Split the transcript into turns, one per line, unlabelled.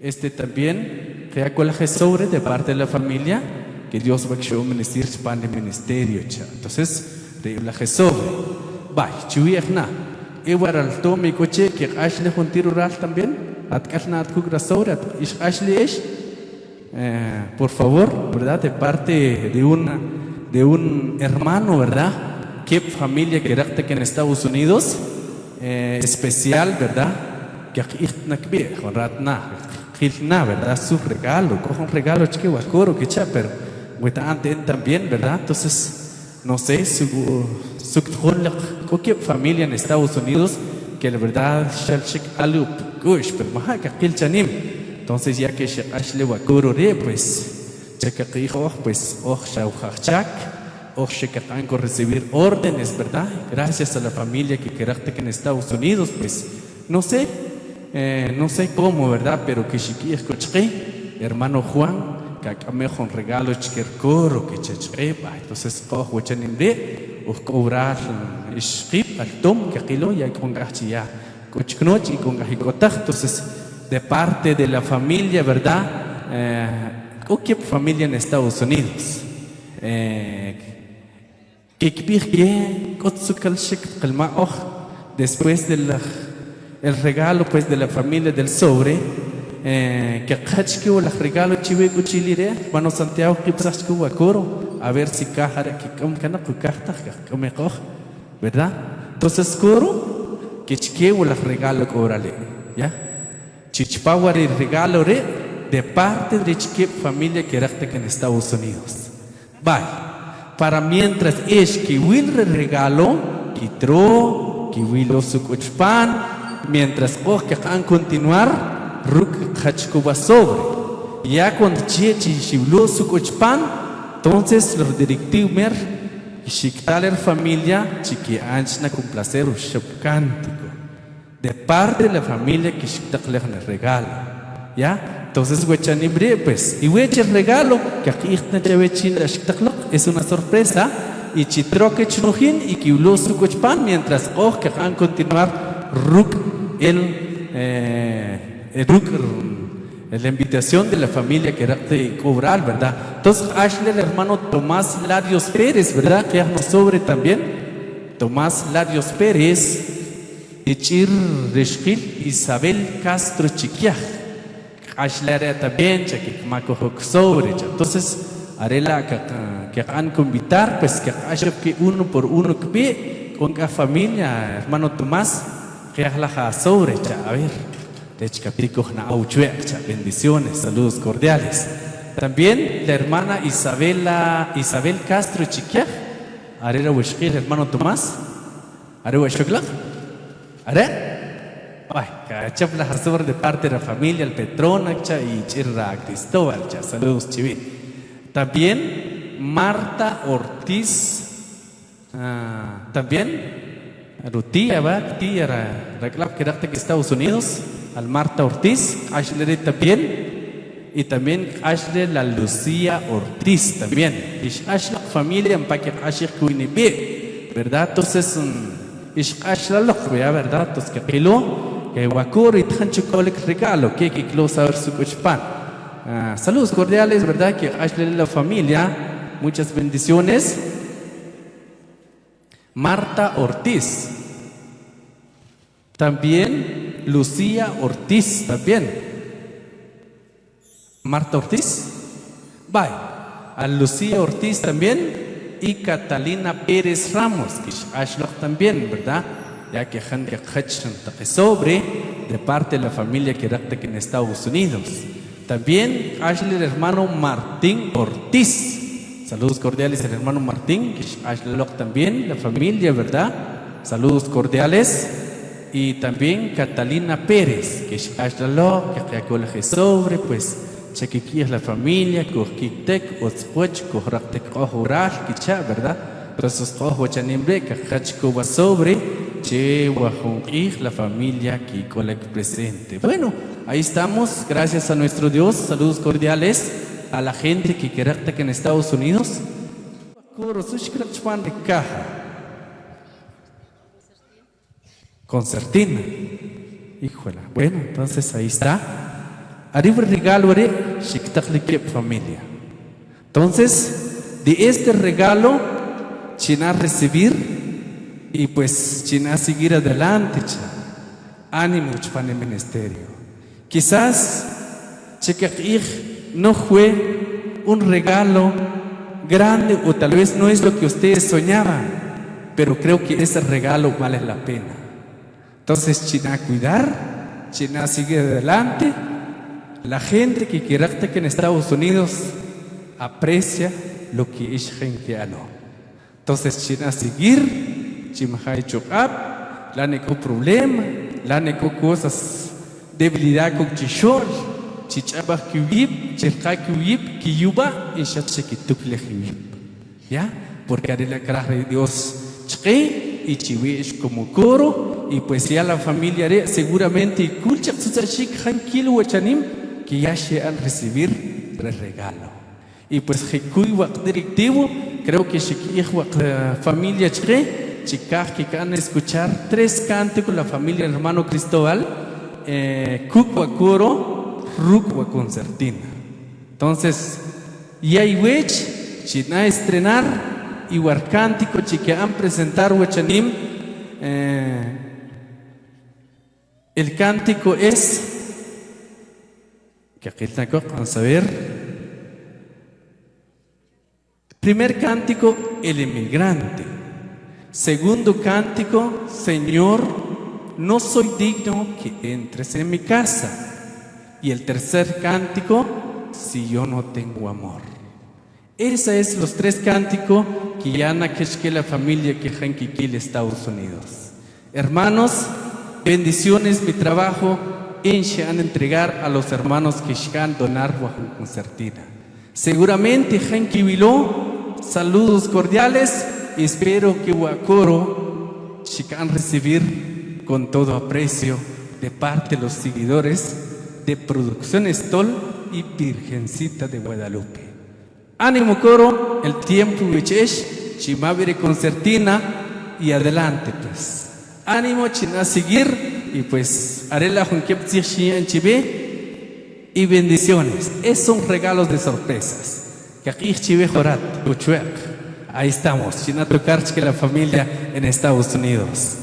Este también, que sobre de parte de la familia, que Dios va a ministrar para el ministerio. Entonces, la sobre. Va, chuiachna. Igual al tome coche que Ashley juntir rural también. Atkalna atkuk sobre. Ashley es. Por favor, ¿verdad? De parte de, una, de un hermano, ¿verdad? ¿Qué familia que que en Estados Unidos? Eh, especial, ¿verdad? Que nakbi, ratna, na, ¿verdad? Su regalo, coja un regalo chico, coro que chaper, también, ¿verdad? Entonces, no sé, su, su cualquier familia en Estados Unidos que la verdad, alup, pero que chanim. Entonces, ya que ashle re, pues, que pues, oh, oh, recibir órdenes, ¿verdad? Gracias a la familia que quedaste en Estados Unidos, pues, no sé, eh, no sé cómo, ¿verdad? Pero que chiqui escuché, hermano Juan, que acá me un regalo chiquercoro, que chechre, entonces, oh, huachanimre, oh, cobrar, ishqip, al tom, que aquilo, ya con gachia, cochknoch y con gajicotach, entonces, de parte de la familia, ¿verdad? Eh, ¿Qué familia en Estados Unidos? Eh, después del el regalo pues de la familia del sobre eh, que kachki o el regalo chive cuchilire bueno Santiago que pasachki coro a ver si cajara que como que no cajta que verdad entonces coro que chique o el regalo cobrale ya chichpawar el regalo re de parte de chique familia que era en Estados Unidos. Bye para mientras es que will regalo, kitro, que will sukuchpan, mientras que han continuar, ruk hachkuba sobre. Ya cuando chechi shiblo sukuchpan, entonces los directivos mer, shiktaler familia, chiqui anchna con placer cántico. De parte de la familia que shiktaler regalo. ¿Ya? Entonces, huechanibre, pues, y hueche regalo, que aquí es una sorpresa, y chitroque chnujin y que su cochpan, mientras oh que van a continuar ruk el, eh, el la invitación de la familia que era de cobrar, ¿verdad? Entonces, Ashley, el hermano Tomás Larios Pérez, ¿verdad? Que nos sobre también. Tomás Larios Pérez, Echir Reshkil, Isabel Castro Chiquiaj ashlare también, que macojo sobre. Entonces, haré que han invitar, pues que haya que uno por uno que ve con la familia, hermano Tomás, que la sobre. A ver, bendiciones, saludos cordiales. También la hermana Isabela, Isabel Castro Chiquia, haré la hermano Tomás, haré la haré. Ay, cachap la sobre de parte de la familia, el Petronacha y Chirra Cristóbal, saludos chivi. También Marta Ortiz, ah, también, Rutía, va, tía, reclap que que Estados Unidos, al Marta Ortiz, Ashley también, y también Ashley la Lucía Ortiz también. Y Ashley familia en Paquet Ashley Kuinibi, ¿verdad? Entonces, es Ashley lo ¿verdad? Entonces, que pelo que Wakuro y Tanchukolek regalo, que que close a su cuchpan. Ah, saludos cordiales, ¿verdad? Que Ashley la familia, muchas bendiciones. Marta Ortiz. También Lucía Ortiz, también. Marta Ortiz. Bye. A Lucía Ortiz también. Y Catalina Pérez Ramos, que también, ¿verdad? ya que sobre de parte de la familia que en Estados Unidos. También Ashley el hermano Martín Ortiz. Saludos cordiales al hermano Martín, Ashley también, la familia, ¿verdad? Saludos cordiales. Y también Catalina Pérez, que Ashley que sobre, pues, chequiquí es la familia, Kojkitek, Otzpoch, Kojraktek, Ojural, Kicha, ¿verdad? Entonces, Kojwachanimbre, Kajachko sobre Che, la familia el presente. Bueno, ahí estamos, gracias a nuestro Dios, saludos cordiales a la gente que quiere que en Estados Unidos. Concertina. Híjola. Bueno, entonces ahí está. Arriba regalo de familia. Entonces, de este regalo, China recibir y pues China seguir adelante. Ánimo el ministerio. Quizás no fue un regalo grande o tal vez no es lo que ustedes soñaban, pero creo que ese regalo vale la pena. Entonces, China cuidar, China sigue adelante. La gente que quiera que en Estados Unidos aprecia lo que es genteano. Entonces, China seguir, China chocap, la neco problema, la neco cosas, debilidad con chichol, chichabah kiwib, chilka kiwib, kiyuba, y chachekitukle kiwib. ¿Ya? Porque haré la cara de Dios, chque, y chiwish como coro, y pues ya la familia seguramente, que ya se han recibir el regalo. Y pues creo que la familia Chre, chicas que van a escuchar tres cánticos la familia hermano Cristóbal, eh, Cucuacuro, Rucua concertina. Entonces, y hay wech, china estrenar, y cántico chique han presentar wechanim, eh, el cántico es, que aquí vamos a ver, Primer cántico, el emigrante. Segundo cántico, Señor, no soy digno que entres en mi casa. Y el tercer cántico, si yo no tengo amor. Esos es los tres cánticos que ya que la familia que en Estados Unidos. Hermanos, bendiciones, mi trabajo en entregar a los hermanos que van donar bajo concertina. Seguramente Henki saludos cordiales y espero que Huacoro chican recibir con todo aprecio de parte de los seguidores de Producción Estol y Virgencita de Guadalupe. Ánimo coro, el tiempo es chimavire concertina y adelante pues. Ánimo china seguir y pues haré la en chive y bendiciones. Es son regalos de sorpresas. Ahí estamos, Chinato que la familia en Estados Unidos.